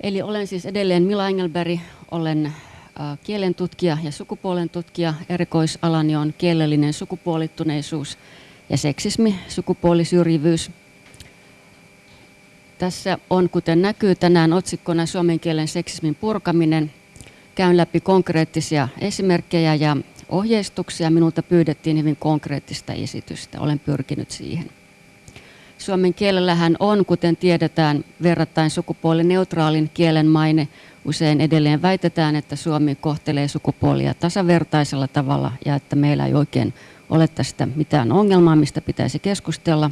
Eli olen siis edelleen Mila Engelberg, olen kielen tutkija ja sukupuolen tutkija. Erikoisalani on kielellinen sukupuolittuneisuus ja seksismi, sukupuolisyrjivyys. Tässä on, kuten näkyy tänään otsikkona suomen kielen seksismin purkaminen. Käyn läpi konkreettisia esimerkkejä ja ohjeistuksia. Minulta pyydettiin hyvin konkreettista esitystä. Olen pyrkinyt siihen. Suomen kielellähän on, kuten tiedetään, verrattain sukupuolineutraalin kielen maine. Usein edelleen väitetään, että Suomi kohtelee sukupuolia tasavertaisella tavalla ja että meillä ei oikein ole tästä mitään ongelmaa, mistä pitäisi keskustella.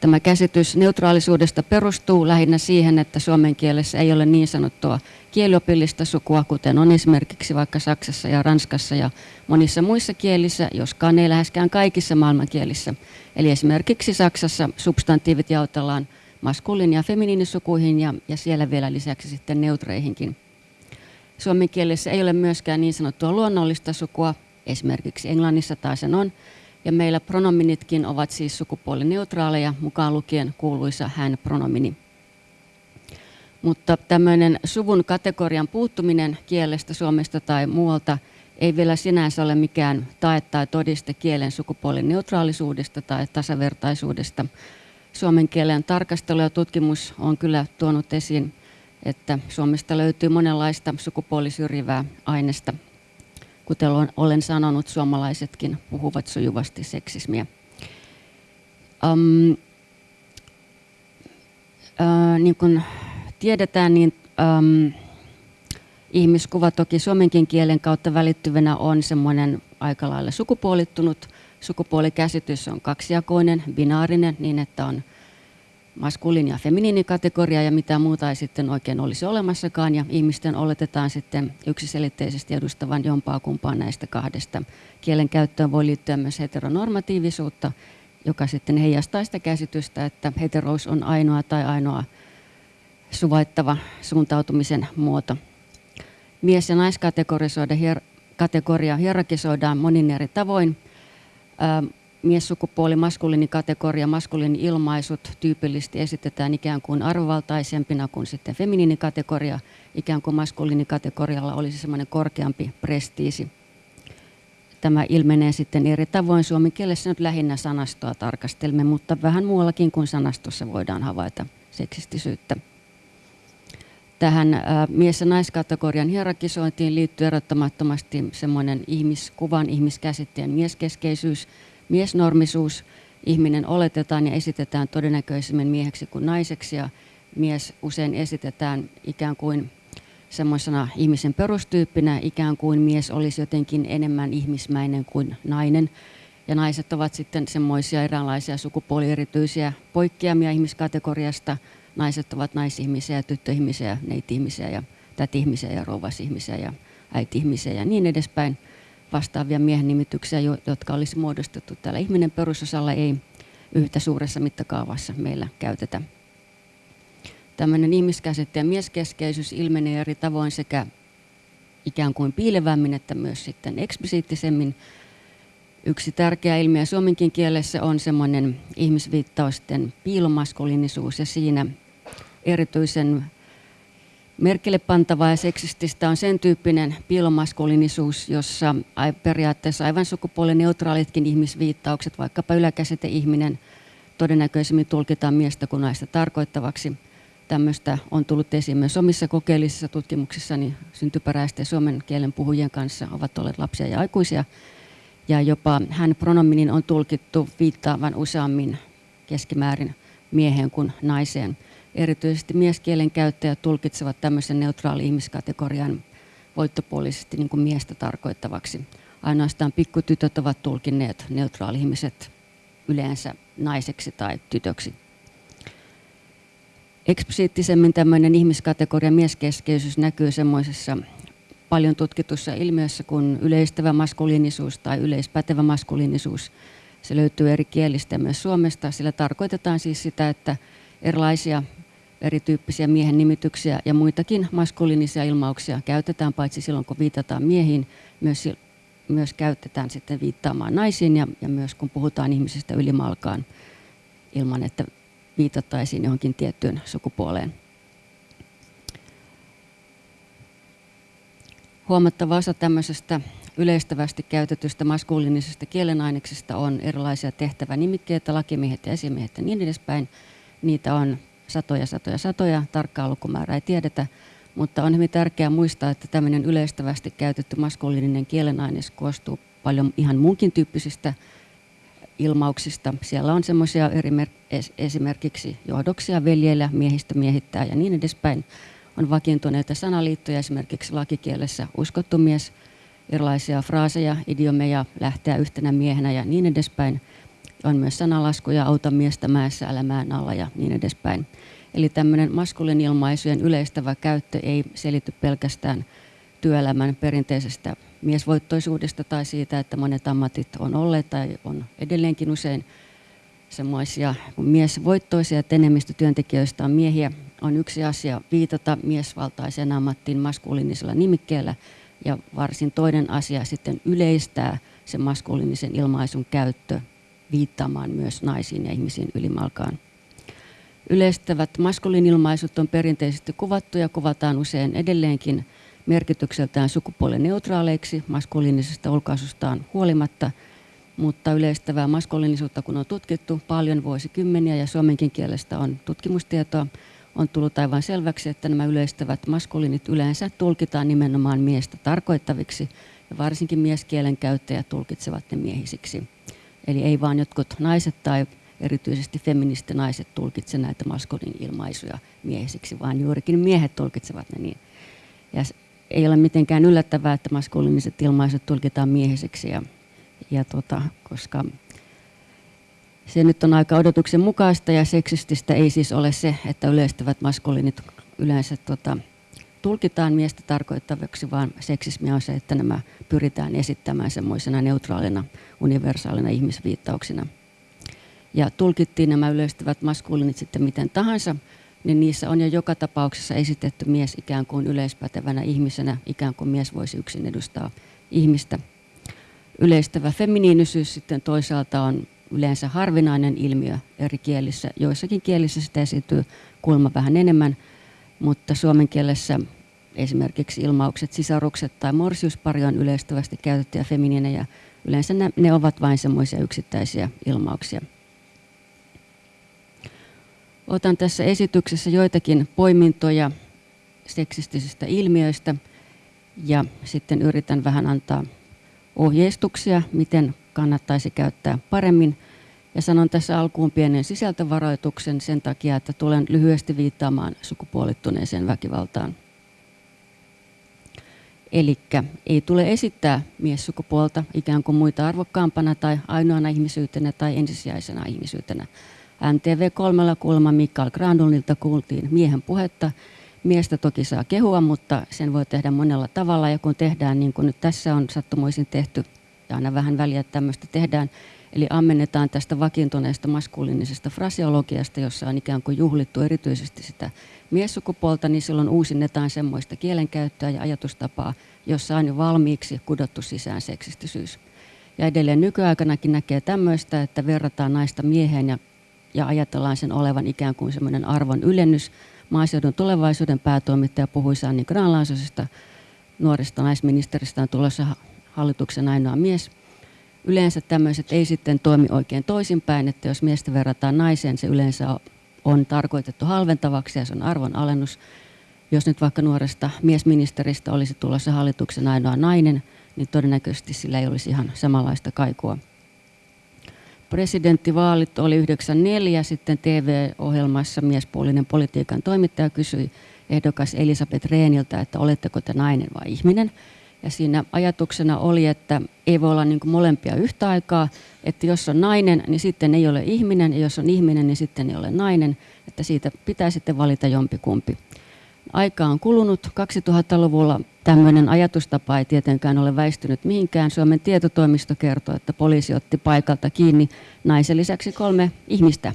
Tämä käsitys neutraalisuudesta perustuu lähinnä siihen, että suomen kielessä ei ole niin sanottua kieliopillista sukua, kuten on esimerkiksi vaikka Saksassa ja Ranskassa ja monissa muissa kielissä, joskaan ei läheskään kaikissa maailmankielissä. Eli esimerkiksi Saksassa substantiivit jaotellaan maskuliini- ja feminiinisukuihin ja, ja siellä vielä lisäksi sitten neutreihinkin. Suomen kielessä ei ole myöskään niin sanottua luonnollista sukua, esimerkiksi Englannissa taas sen on, ja meillä pronominitkin ovat siis sukupuolineutraaleja, mukaan lukien kuuluisa hän-pronomini. Mutta tämmöinen suvun kategorian puuttuminen kielestä Suomesta tai muualta ei vielä sinänsä ole mikään tae tai todiste kielen sukupuolin neutraalisuudesta tai tasavertaisuudesta. Suomen kielen tarkastelu ja tutkimus on kyllä tuonut esiin, että Suomesta löytyy monenlaista sukupuolisyrjivää aineesta. Kuten olen sanonut, suomalaisetkin puhuvat sujuvasti seksismiä. Um, uh, niin kuin tiedetään, niin um, ihmiskuva toki suomenkin kielen kautta välittyvänä on semmoinen aika lailla sukupuolittunut. Sukupuolikäsitys on kaksijakoinen, binaarinen, niin että on maskuliini- ja feminiinikategoria ja mitä muuta ei sitten oikein olisi olemassakaan. Ja ihmisten oletetaan sitten yksiselitteisesti edustavan jompaa kumpaan näistä kahdesta. Kielen käyttöön voi liittyä myös heteronormatiivisuutta, joka sitten heijastaa sitä käsitystä, että heterous on ainoa tai ainoa suvaittava suuntautumisen muoto. Mies- ja naiskategoria kategoria hierarkisoidaan monin eri tavoin. Miessukupuoli, maskuliinikategoria, maskuliini-ilmaisut tyypillisesti esitetään ikään kuin arvovaltaisempina kuin sitten feminiinikategoria. Ikään kuin maskuliinikategorialla olisi semmoinen korkeampi prestiisi. Tämä ilmenee sitten eri tavoin. Suomen kielessä nyt lähinnä sanastoa tarkastelemme, mutta vähän muuallakin kuin sanastossa voidaan havaita seksistisyyttä. Tähän mies- ja naiskategorian hierarkisointiin liittyy erottamattomasti semmoinen ihmiskuvan, ihmiskäsitteen mieskeskeisyys, miesnormisuus. Ihminen oletetaan ja esitetään todennäköisemmin mieheksi kuin naiseksi ja mies usein esitetään ikään kuin semmoisena ihmisen perustyyppinä, ikään kuin mies olisi jotenkin enemmän ihmismäinen kuin nainen. Ja naiset ovat sitten semmoisia eräänlaisia sukupuolierityisiä poikkeamia ihmiskategoriasta – naiset ovat naisihmisiä tyttöihmisiä, neiti-ihmisiä ja täti-ihmisiä ja rouvasihmisiä ja äiti-ihmisiä ja niin edespäin. Vastaavia miehen nimityksiä, jotka olisi muodostettu täällä ihminen perusosalla, ei yhtä suuressa mittakaavassa meillä käytetä. Tämmöinen ihmiskäsitteen mieskeskeisyys ilmenee eri tavoin sekä ikään kuin piilevämmin että myös sitten eksplisiittisemmin Yksi tärkeä ilmiö suomenkin kielessä on semmoinen ihmisviittausten piilomaskuliinisuus ja siinä erityisen merkille pantavaa ja seksististä on sen tyyppinen piilomaskuliinisuus, jossa periaatteessa aivan sukupuolineutraalitkin ihmisviittaukset, vaikkapa yläkäsite ihminen, todennäköisemmin tulkitaan miestä kuin naista tarkoittavaksi. Tämmöistä on tullut esiin myös omissa kokeellisissa tutkimuksissani syntyperäisten suomen kielen puhujien kanssa, ovat olleet lapsia ja aikuisia ja jopa hän pronominin on tulkittu viittaavan useammin keskimäärin mieheen kuin naiseen. Erityisesti mieskielen käyttäjät tulkitsevat tämmöisen neutraali ihmiskategorian voittopuolisesti niin kuin miestä tarkoittavaksi. Ainoastaan pikkutytöt ovat tulkinneet neutraali-ihmiset yleensä naiseksi tai tytöksi. Eksplisiittisemmin tämmöinen ihmiskategoria mieskeskeisyys näkyy semmoisessa paljon tutkitussa ilmiössä kuin yleistävä maskuliinisuus tai yleispätevä maskuliinisuus. Se löytyy eri kielistä myös Suomesta. Sillä tarkoitetaan siis sitä, että erilaisia erityyppisiä miehen nimityksiä ja muitakin maskuliinisia ilmauksia käytetään paitsi silloin, kun viitataan miehiin, myös, myös käytetään sitten viittaamaan naisiin ja, ja myös kun puhutaan ihmisestä ylimalkaan ilman, että viitattaisiin johonkin tiettyyn sukupuoleen. Huomattava osa tämmöisestä yleistävästi käytetystä maskuliinisesta kielenaineksesta on erilaisia tehtävänimikkeitä, lakimiehet ja esimiehet ja niin edespäin. Niitä on satoja, satoja, satoja, tarkkaa lukumäärää ei tiedetä, mutta on hyvin tärkeää muistaa, että tämmöinen yleistävästi käytetty maskuliininen kielenaines koostuu paljon ihan muunkin tyyppisistä ilmauksista. Siellä on semmoisia esimerkiksi johdoksia, veljeillä, miehistä miehittää ja niin edespäin. On vakiintuneita sanaliittoja, esimerkiksi lakikielessä uskottu mies, erilaisia fraaseja, idiomeja, lähteä yhtenä miehenä ja niin edespäin. On myös sanalaskuja, auta miestä mäessä, älä mään alla ja niin edespäin. Eli tämmöinen maskulin ilmaisujen yleistävä käyttö ei selity pelkästään työelämän perinteisestä miesvoittoisuudesta tai siitä, että monet ammatit on olleet tai on edelleenkin usein semmoisia miesvoittoisia, että enemmistö työntekijöistä on miehiä, on yksi asia viitata miesvaltaiseen ammattiin maskuliinisella nimikkeellä ja varsin toinen asia sitten yleistää sen maskuliinisen ilmaisun käyttö viittaamaan myös naisiin ja ihmisiin ylimalkaan. Yleistävät maskuliinilmaisut on perinteisesti kuvattu ja kuvataan usein edelleenkin merkitykseltään sukupuolineutraaleiksi maskuliinisesta ulkoasustaan huolimatta, mutta yleistävää maskuliinisuutta kun on tutkittu paljon vuosikymmeniä ja suomenkin kielestä on tutkimustietoa, on tullut aivan selväksi, että nämä yleistävät maskuliinit yleensä tulkitaan nimenomaan miestä tarkoittaviksi ja varsinkin mieskielen käyttäjät tulkitsevat ne miehisiksi. Eli ei vaan jotkut naiset tai erityisesti feministinaiset tulkitse näitä maskulin ilmaisuja miehisiksi, vaan juurikin miehet tulkitsevat ne niin. Ja ei ole mitenkään yllättävää, että maskuliiniset ilmaisut tulkitaan miehisiksi, ja, ja tota, koska se nyt on aika odotuksen mukaista ja seksististä ei siis ole se, että yleistävät maskuliinit yleensä tota, tulkitaan miestä tarkoittavaksi, vaan seksismi on se, että nämä pyritään esittämään semmoisena neutraalina, universaalina ihmisviittauksina. Ja tulkittiin nämä yleistävät maskuliinit sitten miten tahansa, niin niissä on jo joka tapauksessa esitetty mies ikään kuin yleispätevänä ihmisenä, ikään kuin mies voisi yksin edustaa ihmistä. Yleistävä feminiinisyys sitten toisaalta on yleensä harvinainen ilmiö eri kielissä. Joissakin kielissä sitä esiintyy kulma vähän enemmän, mutta suomen kielessä esimerkiksi ilmaukset sisarukset tai morsiuspari on yleistävästi käytettyjä feminiinejä. Yleensä ne, ne ovat vain semmoisia yksittäisiä ilmauksia. Otan tässä esityksessä joitakin poimintoja seksistisistä ilmiöistä ja sitten yritän vähän antaa ohjeistuksia, miten kannattaisi käyttää paremmin. Ja sanon tässä alkuun pienen sisältövaroituksen sen takia, että tulen lyhyesti viittaamaan sukupuolittuneeseen väkivaltaan. Eli ei tule esittää miessukupuolta ikään kuin muita arvokkaampana tai ainoana ihmisyytenä tai ensisijaisena ihmisyytenä. NTV3 kulma Mikael Grandulilta kuultiin miehen puhetta. Miestä toki saa kehua, mutta sen voi tehdä monella tavalla ja kun tehdään niin kuin nyt tässä on sattumoisin tehty ja aina vähän väliä tämmöistä tehdään, eli ammennetaan tästä vakiintuneesta maskuliinisesta fraseologiasta, jossa on ikään kuin juhlittu erityisesti sitä miessukupuolta, niin silloin uusinnetaan semmoista kielenkäyttöä ja ajatustapaa, jossa on jo valmiiksi kudottu sisään seksistisyys. Ja edelleen nykyaikanakin näkee tämmöistä, että verrataan naista mieheen ja ja ajatellaan sen olevan ikään kuin semmoinen arvon ylennys. Maaseudun tulevaisuuden päätoimittaja puhui Sanni Granlaasosesta, nuoresta naisministeristä on tulossa hallituksen ainoa mies. Yleensä tämmöiset ei sitten toimi oikein toisinpäin, että jos miestä verrataan naiseen, se yleensä on tarkoitettu halventavaksi ja se on arvon alennus. Jos nyt vaikka nuoresta miesministeristä olisi tulossa hallituksen ainoa nainen, niin todennäköisesti sillä ei olisi ihan samanlaista kaikua presidenttivaalit oli 94, sitten TV-ohjelmassa miespuolinen politiikan toimittaja kysyi ehdokas Elisabeth Reeniltä, että oletteko te nainen vai ihminen. Ja siinä ajatuksena oli, että ei voi olla niin molempia yhtä aikaa, että jos on nainen, niin sitten ei ole ihminen, ja jos on ihminen, niin sitten ei ole nainen, että siitä pitää sitten valita jompikumpi. Aika on kulunut. 2000-luvulla tämmöinen ajatustapa ei tietenkään ole väistynyt mihinkään. Suomen tietotoimisto kertoo, että poliisi otti paikalta kiinni naisen lisäksi kolme ihmistä.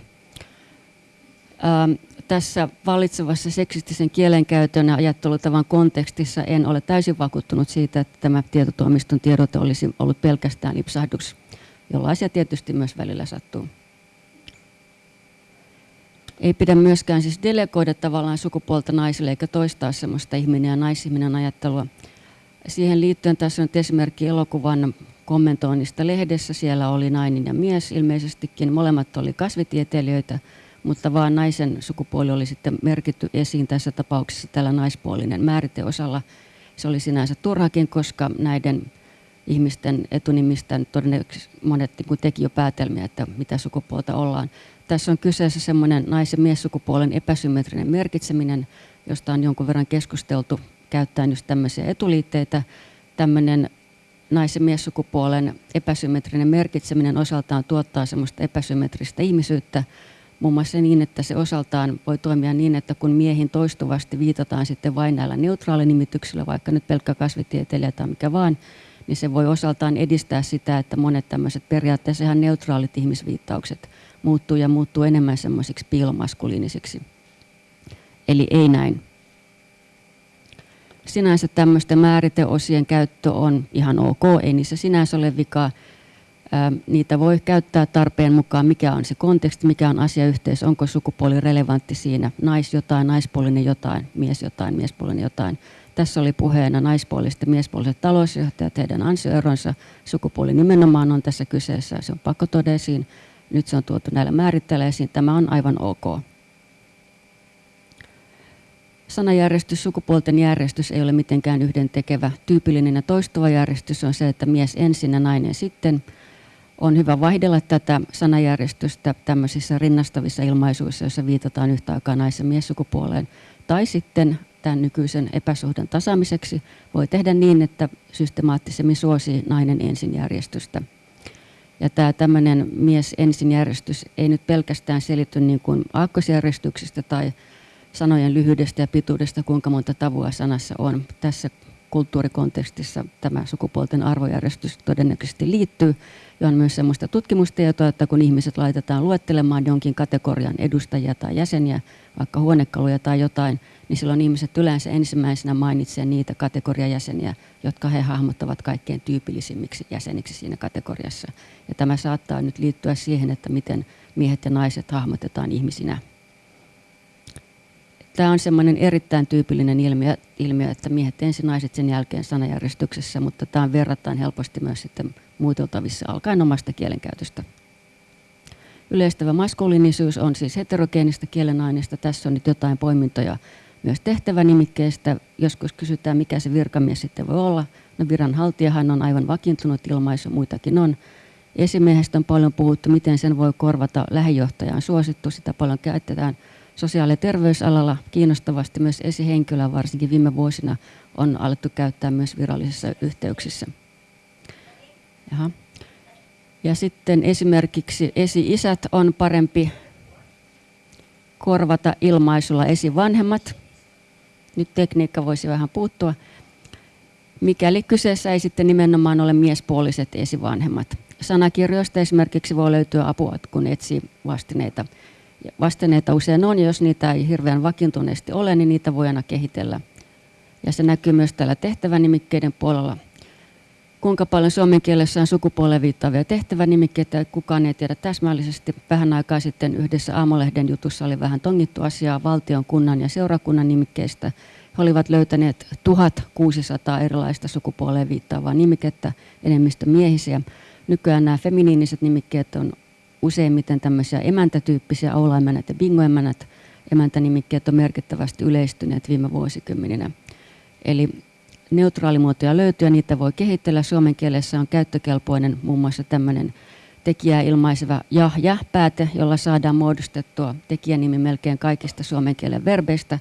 Ähm, tässä vallitsevassa seksistisen kielenkäytön ja ajattelutavan kontekstissa en ole täysin vakuuttunut siitä, että tämä tietotoimiston tiedote olisi ollut pelkästään lipsahdus, jollaisia tietysti myös välillä sattuu. Ei pidä myöskään siis delegoida tavallaan sukupuolta naisille eikä toistaa semmoista ihminen ja naisihminen ajattelua. Siihen liittyen tässä on esimerkki elokuvan kommentoinnista lehdessä. Siellä oli nainen ja mies ilmeisestikin. Molemmat oli kasvitieteilijöitä, mutta vaan naisen sukupuoli oli sitten merkitty esiin tässä tapauksessa tällä naispuolinen määriteosalla. Se oli sinänsä turhakin, koska näiden ihmisten etunimistä todennäköisesti monet niin teki jo päätelmiä, että mitä sukupuolta ollaan. Tässä on kyseessä semmoinen nais- ja miessukupuolen epäsymmetrinen merkitseminen, josta on jonkun verran keskusteltu käyttäen just tämmöisiä etuliitteitä. Tämmöinen nais- ja miessukupuolen epäsymmetrinen merkitseminen osaltaan tuottaa semmoista epäsymmetristä ihmisyyttä, muun muassa niin, että se osaltaan voi toimia niin, että kun miehin toistuvasti viitataan sitten vain näillä neutraalinimityksillä, vaikka nyt pelkkä kasvitieteilijä tai mikä vaan, niin se voi osaltaan edistää sitä, että monet tämmöiset periaatteessa ihan neutraalit ihmisviittaukset muuttuu ja muuttuu enemmän semmoisiksi piilomaskuliinisiksi. Eli ei näin. Sinänsä tämmöisten määriteosien käyttö on ihan ok, ei niissä sinänsä ole vikaa. Niitä voi käyttää tarpeen mukaan, mikä on se konteksti, mikä on asiayhteys, onko sukupuoli relevantti siinä, nais jotain, naispuolinen jotain, mies jotain, miespuolinen jotain. Tässä oli puheena naispuoliset ja miespuoliset talousjohtajat, heidän ansioeronsa, sukupuoli nimenomaan on tässä kyseessä, se on pakko todesiin. Nyt se on tuotu näillä määritteillä esiin, tämä on aivan ok. Sanajärjestys, sukupuolten järjestys ei ole mitenkään yhdentekevä. Tyypillinen ja toistuva järjestys on se, että mies ensin ja nainen sitten. On hyvä vaihdella tätä sanajärjestystä tämmöisissä rinnastavissa ilmaisuissa, joissa viitataan yhtä aikaa nais- ja miessukupuoleen. Tai sitten tämän nykyisen epäsuhdan tasaamiseksi voi tehdä niin, että systemaattisemmin suosii nainen ensin järjestystä. Ja tämä tämmöinen mies ensin järjestys ei nyt pelkästään selity niin kuin aakkosjärjestyksestä tai sanojen lyhyydestä ja pituudesta, kuinka monta tavua sanassa on. Tässä kulttuurikontekstissa tämä sukupuolten arvojärjestys todennäköisesti liittyy. Ja on myös sellaista tutkimustietoa, että kun ihmiset laitetaan luettelemaan jonkin kategorian edustajia tai jäseniä, vaikka huonekaluja tai jotain, niin silloin ihmiset yleensä ensimmäisenä mainitsevat niitä kategoriajäseniä, jotka he hahmottavat kaikkein tyypillisimmiksi jäseniksi siinä kategoriassa. Ja tämä saattaa nyt liittyä siihen, että miten miehet ja naiset hahmotetaan ihmisinä Tämä on semmoinen erittäin tyypillinen ilmiö, ilmiö, että miehet ensin naiset sen jälkeen sanajärjestyksessä, mutta tämä on verrattain helposti myös sitten muiteltavissa alkaen omasta kielenkäytöstä. Yleistävä maskuliinisuus on siis heterogeenista kielenaineesta. Tässä on nyt jotain poimintoja myös tehtävänimikkeestä. Joskus kysytään, mikä se virkamies sitten voi olla. No viranhaltijahan on aivan vakiintunut ilmaisu, muitakin on. Esimiehestä on paljon puhuttu, miten sen voi korvata. Lähijohtajan suosittu, sitä paljon käytetään – sosiaali- ja terveysalalla kiinnostavasti myös esihenkilöä, varsinkin viime vuosina, on alettu käyttää myös virallisissa yhteyksissä. Jaha. Ja sitten esimerkiksi esi-isät on parempi korvata ilmaisulla esivanhemmat. Nyt tekniikka voisi vähän puuttua. Mikäli kyseessä ei sitten nimenomaan ole miespuoliset esivanhemmat. Sanakirjoista esimerkiksi voi löytyä apua, kun etsii vastineita vastineita usein on, ja jos niitä ei hirveän vakiintuneesti ole, niin niitä voi aina kehitellä. Ja se näkyy myös täällä tehtävänimikkeiden puolella. Kuinka paljon suomen kielessä on sukupuoleen viittaavia tehtävänimikkeitä, kukaan ei tiedä täsmällisesti. Vähän aikaa sitten yhdessä Aamolehden jutussa oli vähän tongittu asiaa valtion, kunnan ja seurakunnan nimikkeistä. He olivat löytäneet 1600 erilaista sukupuoleen viittaavaa nimikettä, enemmistö miehisiä. Nykyään nämä feminiiniset nimikkeet on useimmiten tämmöisiä emäntätyyppisiä aulaemännät ja bingoemännät. Emäntänimikkeet on merkittävästi yleistyneet viime vuosikymmeninä. Eli neutraalimuotoja löytyy ja niitä voi kehitellä. Suomen kielessä on käyttökelpoinen muun muassa tämmöinen tekijää ilmaiseva ja-ja-pääte, jolla saadaan muodostettua tekijänimi melkein kaikista suomen kielen verbeistä.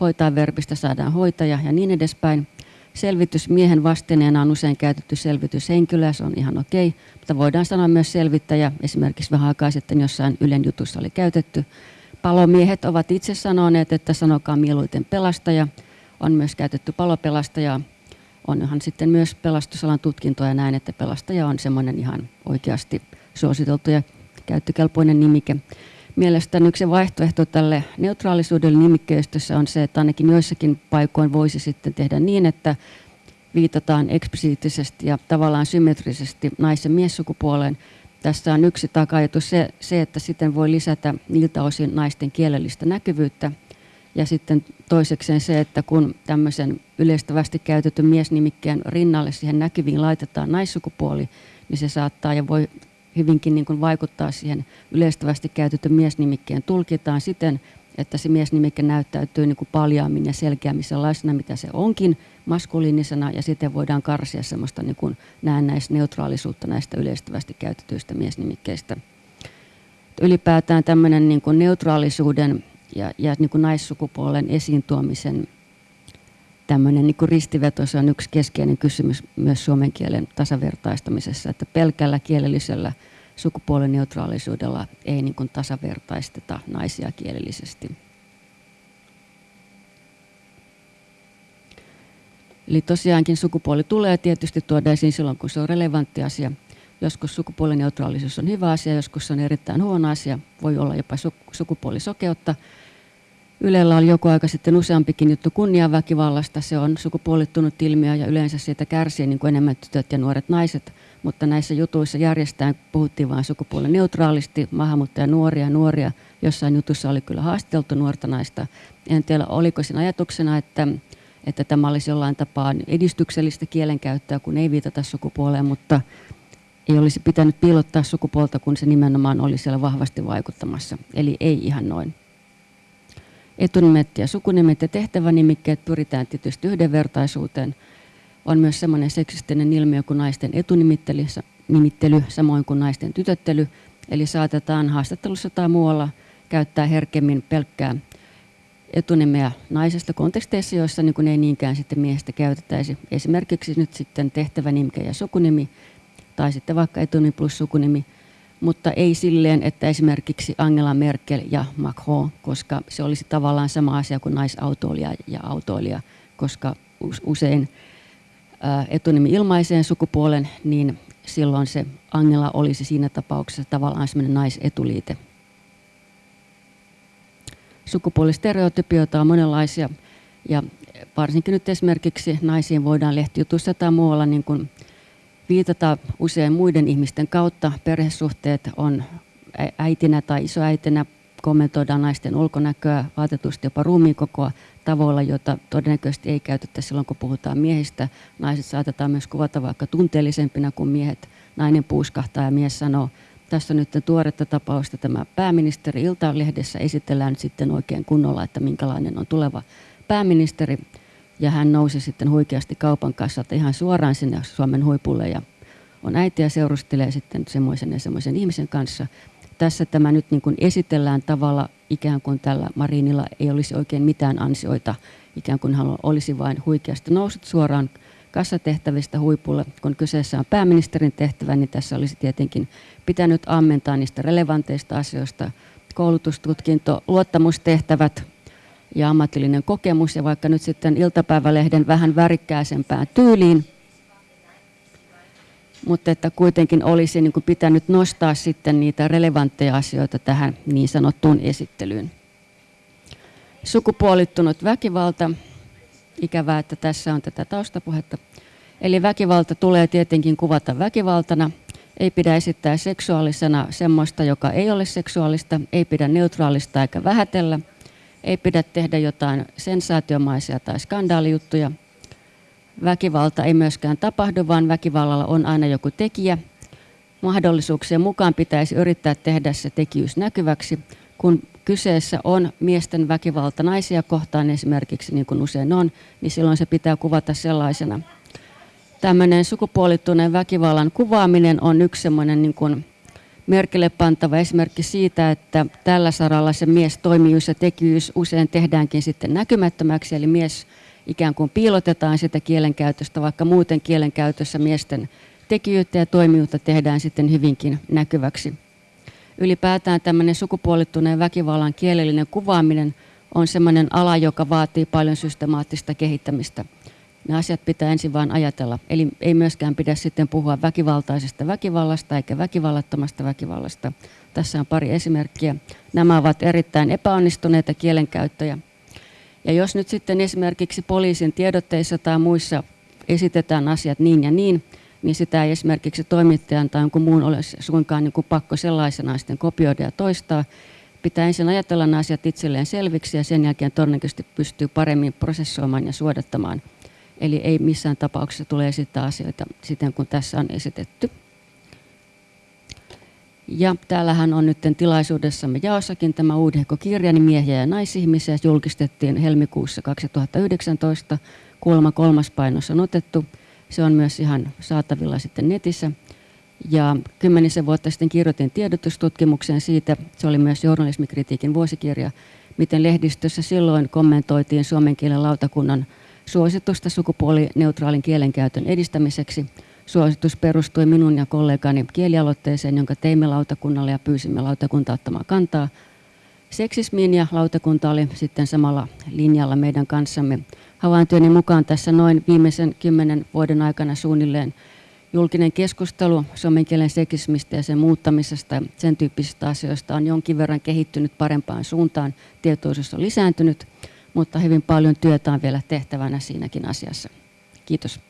Hoitaa verbistä saadaan hoitaja ja niin edespäin. Selvitys miehen vastineena on usein käytetty selvityshenkilöä, se on ihan okei, mutta voidaan sanoa myös selvittäjä. Esimerkiksi vähän aikaa sitten jossain Ylen jutussa oli käytetty. Palomiehet ovat itse sanoneet, että sanokaa mieluiten pelastaja. On myös käytetty palopelastaja. Onhan sitten myös pelastusalan tutkintoja näin, että pelastaja on semmoinen ihan oikeasti suositeltu ja käyttökelpoinen nimike. Mielestäni yksi vaihtoehto tälle neutraalisuudelle nimikkeistössä on se, että ainakin joissakin paikoin voisi sitten tehdä niin, että viitataan eksplisiittisesti ja tavallaan symmetrisesti naisen miessukupuoleen. Tässä on yksi taka se, se, että sitten voi lisätä niiltä osin naisten kielellistä näkyvyyttä. Ja sitten toisekseen se, että kun tämmöisen yleistävästi käytetyn miesnimikkeen rinnalle siihen näkyviin laitetaan naissukupuoli, niin se saattaa ja voi hyvinkin niin kuin vaikuttaa siihen yleistävästi käytetyn miesnimikkeen tulkitaan siten, että se miesnimike näyttäytyy niin kuin paljaammin ja selkeämmin sellaisena, mitä se onkin maskuliinisena, ja sitten voidaan karsia semmoista niin kuin näennäisneutraalisuutta näistä yleistävästi käytetyistä miesnimikkeistä. Ylipäätään tämmöinen niin kuin neutraalisuuden ja, ja niin kuin naissukupuolen esiin tuomisen tämmöinen niin ristiveto, se on yksi keskeinen kysymys myös suomen kielen tasavertaistamisessa, että pelkällä kielellisellä sukupuolineutraalisuudella ei niin kuin tasavertaisteta naisia kielellisesti. Eli tosiaankin sukupuoli tulee tietysti tuoda esiin silloin, kun se on relevantti asia. Joskus sukupuolineutraalisuus on hyvä asia, joskus se on erittäin huono asia. Voi olla jopa sukupuolisokeutta. Ylellä oli joku aika sitten useampikin juttu kunniaväkivallasta. Se on sukupuolittunut ilmiö ja yleensä siitä kärsii niin kuin enemmän tytöt ja nuoret naiset. Mutta näissä jutuissa järjestään puhuttiin vain sukupuolen neutraalisti, maahanmuuttaja nuoria nuoria. Jossain jutussa oli kyllä haasteltu nuorta naista. En tiedä, oliko siinä ajatuksena, että, että tämä olisi jollain tapaa edistyksellistä kielenkäyttöä, kun ei viitata sukupuoleen, mutta ei olisi pitänyt piilottaa sukupuolta, kun se nimenomaan oli siellä vahvasti vaikuttamassa. Eli ei ihan noin. Etunimet ja sukunimet ja tehtävänimikkeet pyritään tietysti yhdenvertaisuuteen. On myös semmoinen seksistinen ilmiö kuin naisten etunimittely, samoin kuin naisten tytöttely. Eli saatetaan haastattelussa tai muualla käyttää herkemmin pelkkää etunimeä naisesta konteksteissa, joissa niin kuin ei niinkään sitten miehestä käytettäisi. Esimerkiksi nyt sitten tehtävänimike ja sukunimi, tai sitten vaikka etunimi plus sukunimi, mutta ei silleen, että esimerkiksi Angela Merkel ja Macron, koska se olisi tavallaan sama asia kuin naisautoilija ja autoilija, koska usein etunimi ilmaiseen sukupuolen, niin silloin se Angela olisi siinä tapauksessa tavallaan semmoinen naisetuliite. Sukupuolistereotypioita on monenlaisia ja varsinkin nyt esimerkiksi naisiin voidaan lehtijutussa tai muualla niin kuin viitata usein muiden ihmisten kautta. Perhesuhteet on äitinä tai isoäitinä kommentoidaan naisten ulkonäköä, vaatetusti jopa ruumiinkokoa tavoilla, jota todennäköisesti ei käytetä silloin, kun puhutaan miehistä. Naiset saatetaan myös kuvata vaikka tunteellisempina kuin miehet. Nainen puuskahtaa ja mies sanoo, tässä on nyt tuoretta tapausta tämä pääministeri Ilta-lehdessä esitellään sitten oikein kunnolla, että minkälainen on tuleva pääministeri ja hän nousi sitten huikeasti kaupan kassalta ihan suoraan sinne Suomen huipulle ja on äiti ja seurustelee sitten semmoisen ja semmoisen ihmisen kanssa. Tässä tämä nyt niin kuin esitellään tavalla ikään kuin tällä Marinilla ei olisi oikein mitään ansioita, ikään kuin hän olisi vain huikeasti noussut suoraan kassatehtävistä huipulle. Kun kyseessä on pääministerin tehtävä, niin tässä olisi tietenkin pitänyt ammentaa niistä relevanteista asioista, koulutustutkinto, luottamustehtävät, ja ammatillinen kokemus ja vaikka nyt sitten iltapäivälehden vähän värikkääsempään tyyliin, mutta että kuitenkin olisi niin kuin pitänyt nostaa sitten niitä relevantteja asioita tähän niin sanottuun esittelyyn. Sukupuolittunut väkivalta. Ikävää, että tässä on tätä taustapuhetta. Eli väkivalta tulee tietenkin kuvata väkivaltana. Ei pidä esittää seksuaalisena semmoista, joka ei ole seksuaalista. Ei pidä neutraalista eikä vähätellä – ei pidä tehdä jotain sensaatiomaisia tai skandaalijuttuja. Väkivalta ei myöskään tapahdu, vaan väkivallalla on aina joku tekijä. Mahdollisuuksien mukaan pitäisi yrittää tehdä se tekijyys näkyväksi, kun kyseessä on miesten väkivalta naisia kohtaan esimerkiksi, niin kuin usein on, niin silloin se pitää kuvata sellaisena. Tämmöinen sukupuolittuneen väkivallan kuvaaminen on yksi semmoinen niin kuin merkille pantava esimerkki siitä, että tällä saralla se mies toimijuus ja tekijyys usein tehdäänkin sitten näkymättömäksi, eli mies ikään kuin piilotetaan sitä kielenkäytöstä, vaikka muuten kielenkäytössä miesten tekijyyttä ja toimijuutta tehdään sitten hyvinkin näkyväksi. Ylipäätään tämmöinen sukupuolittuneen väkivallan kielellinen kuvaaminen on sellainen ala, joka vaatii paljon systemaattista kehittämistä. Ne asiat pitää ensin vain ajatella. Eli ei myöskään pidä sitten puhua väkivaltaisesta väkivallasta eikä väkivallattomasta väkivallasta. Tässä on pari esimerkkiä. Nämä ovat erittäin epäonnistuneita kielenkäyttöjä. Ja jos nyt sitten esimerkiksi poliisin tiedotteissa tai muissa esitetään asiat niin ja niin, niin sitä ei esimerkiksi toimittajan tai jonkun muun ole suinkaan niin kuin pakko sellaisena sitten kopioida ja toistaa. pitää ensin ajatella nämä asiat itselleen selviksi ja sen jälkeen todennäköisesti pystyy paremmin prosessoimaan ja suodattamaan. Eli ei missään tapauksessa tule esittää asioita siten kuin tässä on esitetty. Ja täällähän on nyt tilaisuudessamme jaossakin tämä Uudehko-kirja, niin miehiä ja naisihmisiä, julkistettiin helmikuussa 2019. Kuulemma kolmas painos on otettu. Se on myös ihan saatavilla sitten netissä. Ja kymmenisen vuotta sitten kirjoitin tiedotustutkimuksen siitä, se oli myös journalismikritiikin vuosikirja, miten lehdistössä silloin kommentoitiin suomen kielen lautakunnan suositusta sukupuolineutraalin kielenkäytön edistämiseksi. Suositus perustui minun ja kollegani kielialoitteeseen, jonka teimme lautakunnalle ja pyysimme lautakunta ottamaan kantaa seksismiin ja lautakunta oli sitten samalla linjalla meidän kanssamme. Havaintojeni mukaan tässä noin viimeisen kymmenen vuoden aikana suunnilleen julkinen keskustelu suomen kielen seksismistä ja sen muuttamisesta ja sen tyyppisistä asioista on jonkin verran kehittynyt parempaan suuntaan. Tietoisuus on lisääntynyt, mutta hyvin paljon työtä on vielä tehtävänä siinäkin asiassa. Kiitos.